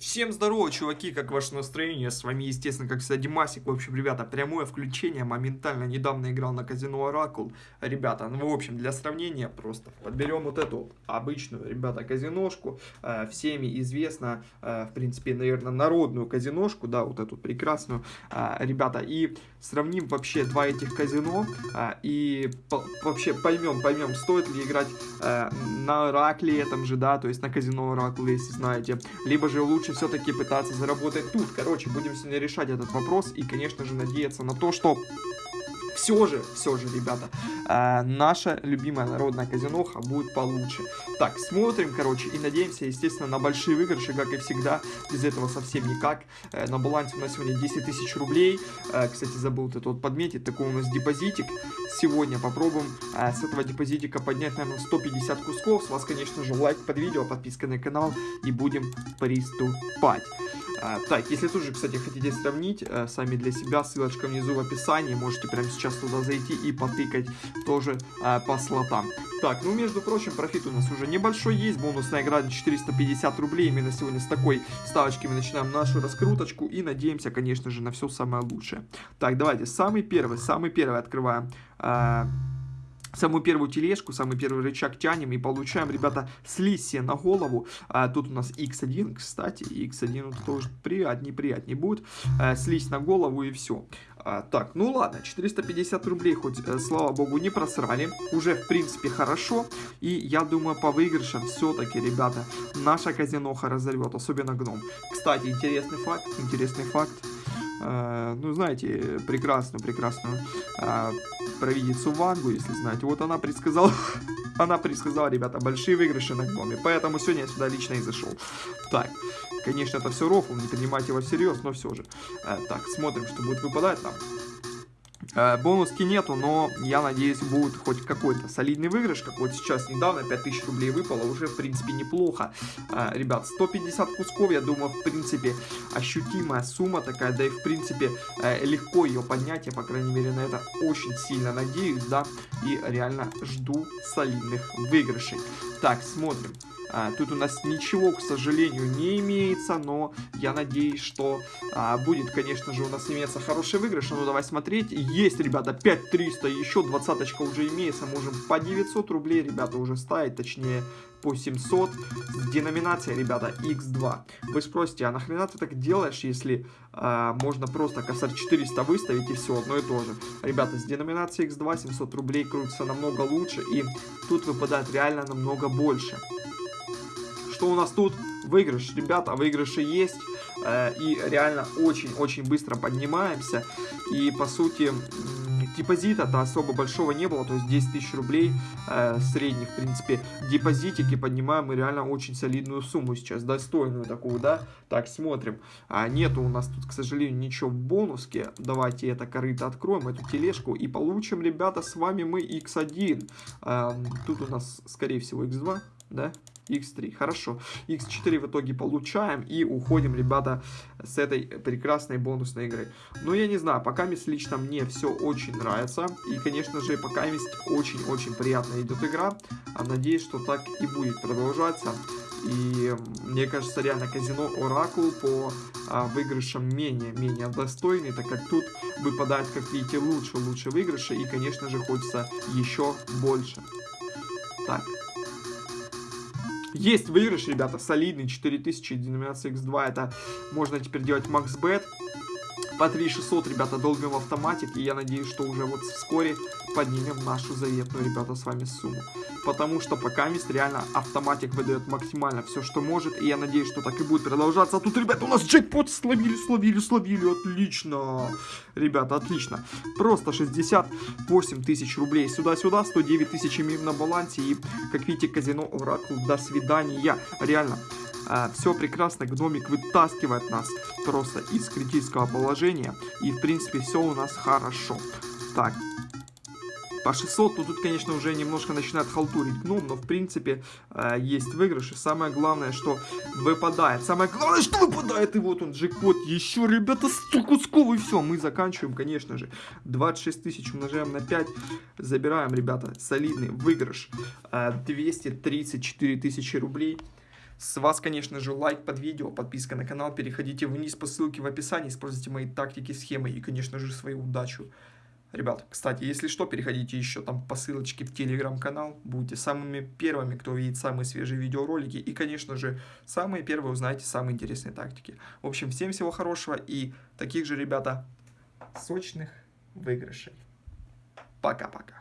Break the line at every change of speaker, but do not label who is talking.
Всем здорово, чуваки, как ваше настроение? С вами, естественно, как всегда, Димасик. В общем, ребята, прямое включение. Моментально недавно играл на казино Оракул. Ребята, ну, в общем, для сравнения просто подберем вот эту обычную, ребята, казиношку. Э, всеми известно, э, в принципе, наверное, народную казиношку, да, вот эту прекрасную, э, ребята. И сравним вообще два этих казино. Э, и по вообще поймем, поймем, стоит ли играть э, на Оракле этом же, да, то есть на казино Оракул, если знаете. Либо же лучше лучше все-таки пытаться заработать тут. Короче, будем сегодня решать этот вопрос и, конечно же, надеяться на то, что все же, все же, ребята, э, наша любимая народная казиноха будет получше. Так, смотрим, короче, и надеемся, естественно, на большие выигрыши, как и всегда. Без этого совсем никак. Э, на балансе у нас сегодня 10 тысяч рублей. Э, кстати, забыл вот это вот подметить. Такой у нас депозитик. Сегодня попробуем э, с этого депозитика поднять, наверное, 150 кусков. С вас, конечно же, лайк под видео, подписка на канал. И будем приступать. А, так, если тоже, кстати, хотите сравнить а, сами для себя, ссылочка внизу в описании, можете прямо сейчас туда зайти и потыкать тоже а, по слотам. Так, ну, между прочим, профит у нас уже небольшой есть, бонусная игра 450 рублей, именно сегодня с такой ставочки мы начинаем нашу раскруточку и надеемся, конечно же, на все самое лучшее. Так, давайте, самый первый, самый первый открываем... Самую первую тележку, самый первый рычаг тянем и получаем, ребята, слизь на голову. А, тут у нас x1, кстати, x1 вот тоже приятнее, приятнее будет. А, слизь на голову и все. А, так, ну ладно, 450 рублей хоть, э, слава богу, не просрали. Уже, в принципе, хорошо. И я думаю, по выигрышам все-таки, ребята, наша казиноха разорвет, особенно гном. Кстати, интересный факт, интересный факт. Э, ну, знаете, прекрасную, прекрасную э, провидицу Вангу, если знаете. Вот она предсказала, она предсказала, ребята, большие выигрыши на гноме. Поэтому сегодня я сюда лично и зашел. Так, конечно, это все рофл, не принимайте его всерьез, но все же. Э, так, смотрим, что будет выпадать нам. Э, бонуски нету, но я надеюсь будет хоть какой-то солидный выигрыш, как вот сейчас недавно 5000 рублей выпало, уже в принципе неплохо. Э, ребят, 150 кусков, я думаю, в принципе ощутимая сумма такая, да и в принципе э, легко ее поднять, я по крайней мере на это очень сильно надеюсь, да, и реально жду солидных выигрышей. Так, смотрим. А, тут у нас ничего, к сожалению, не имеется, но я надеюсь, что а, будет, конечно же, у нас иметься хороший выигрыш. Ну, давай смотреть. Есть, ребята, 5300, еще двадцаточка уже имеется. Можем по 900 рублей, ребята, уже ставить, точнее, по 700. Деноминация, ребята, x2. Вы спросите, а нахрена ты так делаешь, если э, можно просто косарь 400 выставить и все, одно и то же. Ребята, с деноминацией x2 700 рублей крутится намного лучше, и тут выпадает реально намного больше что у нас тут? Выигрыш, ребята, выигрыши есть. Э, и реально очень-очень быстро поднимаемся. И, по сути, депозита-то особо большого не было, то есть 10 тысяч рублей э, средних, в принципе, депозитики поднимаем мы реально очень солидную сумму сейчас, достойную такую, да. Так, смотрим. А, нету у нас тут, к сожалению, ничего в бонуске. Давайте это корыто откроем, эту тележку, и получим, ребята, с вами мы x1. Э, тут у нас, скорее всего, x2, да? x3. Хорошо. x4 в итоге получаем и уходим, ребята, с этой прекрасной бонусной игры. Но я не знаю, пока мест лично мне все очень нравится. И, конечно же, пока мест очень-очень приятно идет игра. А надеюсь, что так и будет продолжаться. И мне кажется, реально казино Оракул по а, выигрышам менее-менее достойный, так как тут выпадает, как видите, лучше-лучше выигрыши. И, конечно же, хочется еще больше. Так, есть выигрыш, ребята, солидный, 4000, деноминация x2, это можно теперь делать максбет. По 3600, ребята, долбим автоматик, и я надеюсь, что уже вот вскоре поднимем нашу заветную, ребята, с вами сумму. Потому что пока мест реально автоматик выдает максимально все, что может. И я надеюсь, что так и будет продолжаться. А тут, ребята, у нас джекпот словили, словили, словили. Отлично. Ребята, отлично. Просто 68 тысяч рублей сюда-сюда. 109 тысяч имеем на балансе. И, как видите, казино Оракул. До свидания. Реально. А, все прекрасно, гномик вытаскивает нас просто из критического положения. И, в принципе, все у нас хорошо. Так, по 600, ну тут, конечно, уже немножко начинает халтурить гном, но в принципе э, есть выигрыши. Самое главное, что выпадает. Самое главное, что выпадает. И вот он, джекпот. Еще, ребята, 100 кусков и все. Мы заканчиваем, конечно же. 26 тысяч умножаем на 5. Забираем, ребята, солидный выигрыш. Э, 234 тысячи рублей. С вас, конечно же, лайк под видео, подписка на канал, переходите вниз по ссылке в описании, используйте мои тактики, схемы и, конечно же, свою удачу. Ребят, кстати, если что, переходите еще там по ссылочке в телеграм-канал, будете самыми первыми, кто увидит самые свежие видеоролики, и, конечно же, самые первые узнаете самые интересные тактики. В общем, всем всего хорошего и таких же, ребята, сочных выигрышей. Пока-пока.